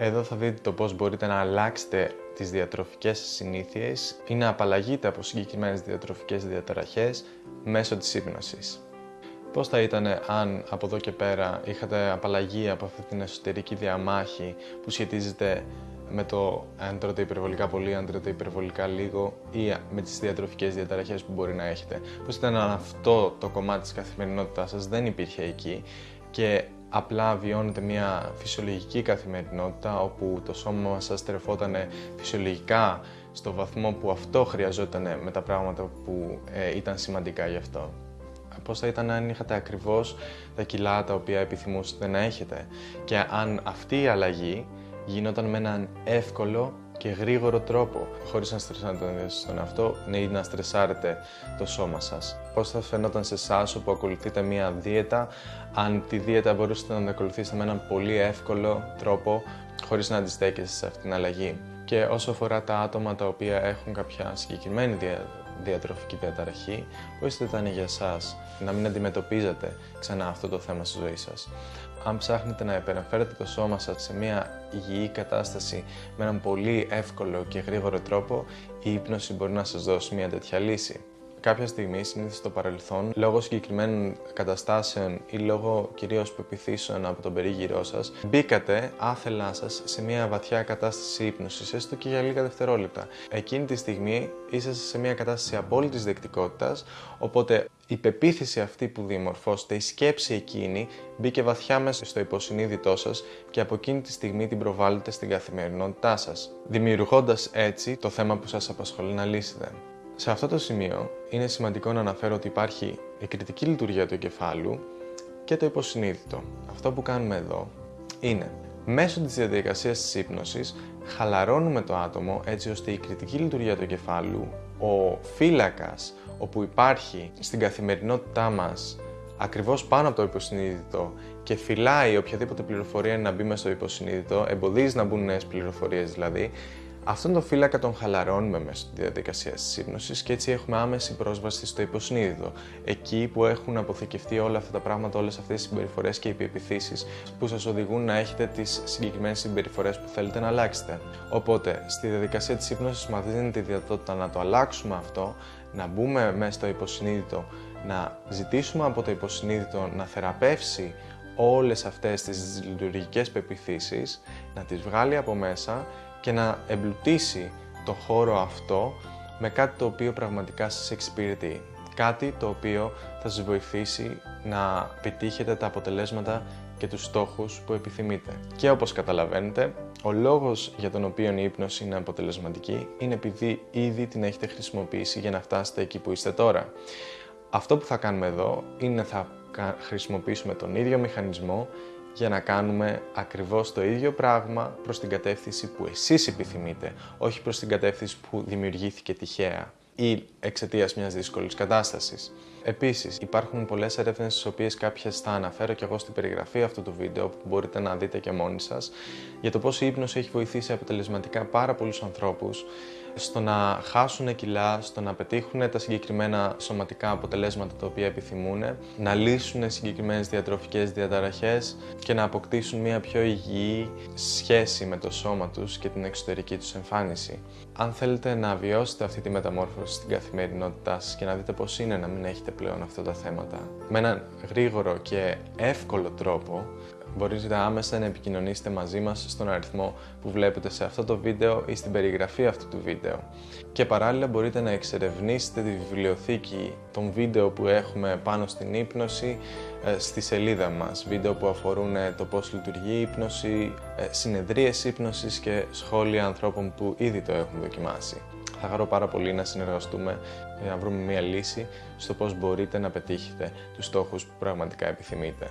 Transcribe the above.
Εδώ θα δείτε το πώς μπορείτε να αλλάξετε τις διατροφικές συνήθειες ή να απαλλαγείτε από συγκεκριμένες διατροφικές διαταραχές μέσω της ύπνωσης. Πώς θα ήταν αν από εδώ και πέρα είχατε απαλλαγή από αυτή την εσωτερική διαμάχη που σχετίζεται με το αν τρώτε υπερβολικά πολύ, αν τρώτε υπερβολικά λίγο ή με τις διατροφικές διαταραχές που μπορεί να έχετε. Πώς ήταν αν αυτό το κομμάτι της καθημερινότητάς σας δεν υπήρχε εκεί και απλά βιώνετε μια φυσιολογική καθημερινότητα όπου το σώμα μας σας τρεφόταν φυσιολογικά στο βαθμό που αυτό χρειαζόταν με τα πράγματα που ε, ήταν σημαντικά γι' αυτό. Πώς θα ήταν αν είχατε ακριβώς τα κιλά τα οποία επιθυμούσατε να έχετε; Και αν αυτή η αλλαγή γινόταν με έναν εύκολο και γρήγορο τρόπο, χωρίς να στρεσάρετε τον εαυτό ή να στρεσάρετε το σώμα σας. Πώς θα φαινόταν σε εσάς που ακολουθείτε μία δίαιτα, αν τη δίαιτα μπορούσατε να την ακολουθήσετε με έναν πολύ εύκολο τρόπο, χωρίς να αντιστέκεστε σε αυτήν την αλλαγή. Και όσο αφορά τα άτομα τα οποία έχουν κάποια συγκεκριμένη διατροφική διαταραχή, πώς θα ήταν για εσάς να μην αντιμετωπίζετε ξανά αυτό το θέμα στη ζωή σας. Αν ψάχνετε να επαναφέρετε το σώμα σας σε μια υγιή κατάσταση με έναν πολύ εύκολο και γρήγορο τρόπο, η ύπνωση μπορεί να σας δώσει μια τέτοια λύση κάποια στιγμή, συνήθως στο παρελθόν, λόγω συγκεκριμένων καταστάσεων ή λόγω κυρίως πεπιθήσεων από τον περίγυρό σας, μπήκατε άθελά σας σε μια βαθιά κατάσταση ύπνωσης, έστω και για λίγα δευτερόλεπτα. Εκείνη τη στιγμή είσαστε σε μια κατάσταση απόλυτης δεκτικότητας, οπότε η πεποίθηση αυτή που διαμορφώσετε, η σκέψη εκείνη, μπήκε βαθιά μέσα στο υποσυνείδητό σας και από εκείνη τη στιγμή την προβάλλετε στην καθημερινότητά σας, δημιουργώντας έτσι το θέμα που σας απασχολεί να λύσετε. Σε αυτό το σημείο είναι σημαντικό να αναφέρω ότι υπάρχει η κριτική λειτουργία του εγκεφάλου και το υποσυνείδητο. Αυτό που κάνουμε εδώ είναι μέσω της διαδικασίας της ύπνωσης χαλαρώνουμε το άτομο έτσι ώστε η κριτική λειτουργία του εγκεφάλου, ο φύλακας όπου υπάρχει στην καθημερινότητά μας ακριβώς πάνω από το υποσυνείδητο και φυλάει οποιαδήποτε πληροφορία να μπει μέσα στο υποσυνείδητο, εμποδίζει να μπουν νέες πληροφορίες δηλαδή, Αυτόν τον φύλακα τον χαλαρώνουμε μέσα στη διαδικασία τη ύπνωση και έτσι έχουμε άμεση πρόσβαση στο υποσυνείδητο. Εκεί που έχουν αποθηκευτεί όλα αυτά τα πράγματα, όλες αυτές τις συμπεριφορές και οι επιπιθήσει που σας οδηγούν να έχετε τις συγκεκριμένες συμπεριφορές που θέλετε να αλλάξετε. Οπότε, στη διαδικασία της ύπνωση, μας δίνεται τη δυνατότητα να το αλλάξουμε αυτό, να μπούμε μέσα στο υποσυνείδητο, να ζητήσουμε από το υποσυνείδητο να θεραπεύσει όλες αυτές τις λειτουργικές πεπιθήσεις, να τις βγάλει από μέσα και να εμπλουτίσει το χώρο αυτό με κάτι το οποίο πραγματικά σας εξυπηρετεί. Κάτι το οποίο θα σας βοηθήσει να πετύχετε τα αποτελέσματα και τους στόχους που επιθυμείτε. Και όπως καταλαβαίνετε, ο λόγος για τον οποίο η ύπνωση είναι αποτελεσματική είναι επειδή ήδη την έχετε χρησιμοποιήσει για να φτάσετε εκεί που είστε τώρα. Αυτό που θα κάνουμε εδώ είναι θα χρησιμοποιήσουμε τον ίδιο μηχανισμό για να κάνουμε ακριβώς το ίδιο πράγμα προς την κατεύθυνση που εσείς επιθυμείτε, όχι προς την κατεύθυνση που δημιουργήθηκε τυχαία ή εξαιτίας μιας δύσκολης κατάστασης. Επίσης, υπάρχουν πολλές έρευνες στις οποίες κάποιες θα αναφέρω και εγώ στην περιγραφή αυτού του βίντεο που μπορείτε να δείτε και μόνοι σας για το πώς η ύπνωση έχει βοηθήσει αποτελεσματικά πάρα πολλούς ανθρώπους στο να χάσουν κιλά, στο να πετύχουν τα συγκεκριμένα σωματικά αποτελέσματα τα οποία επιθυμούν, να λύσουν συγκεκριμένες διατροφικές διαταραχές και να αποκτήσουν μια πιο υγιή σχέση με το σώμα τους και την εξωτερική τους εμφάνιση. Αν θέλετε να βιώσετε αυτή τη μεταμόρφωση στην καθημερινότητά σας και να δείτε πώς είναι να μην έχετε πλέον αυτά τα θέματα, με έναν γρήγορο και εύκολο τρόπο, μπορείτε άμεσα να επικοινωνήσετε μαζί μας στον αριθμό που βλέπετε σε αυτό το βίντεο ή στην περιγραφή αυτού του βίντεο. Και παράλληλα μπορείτε να εξερευνήσετε τη βιβλιοθήκη των βίντεο που έχουμε πάνω στην ύπνωση ε, στη σελίδα μας. Βίντεο που αφορούν ε, το πώς λειτουργεί η ύπνωση, ε, συνεδρίες ύπνωσης και σχόλια ανθρώπων που ήδη το έχουν δοκιμάσει. Θα χαρώ πάρα πολύ να συνεργαστούμε για να βρούμε μια λύση στο πώς μπορείτε να πετύχετε τους στόχους που πραγματικά επιθυμείτε.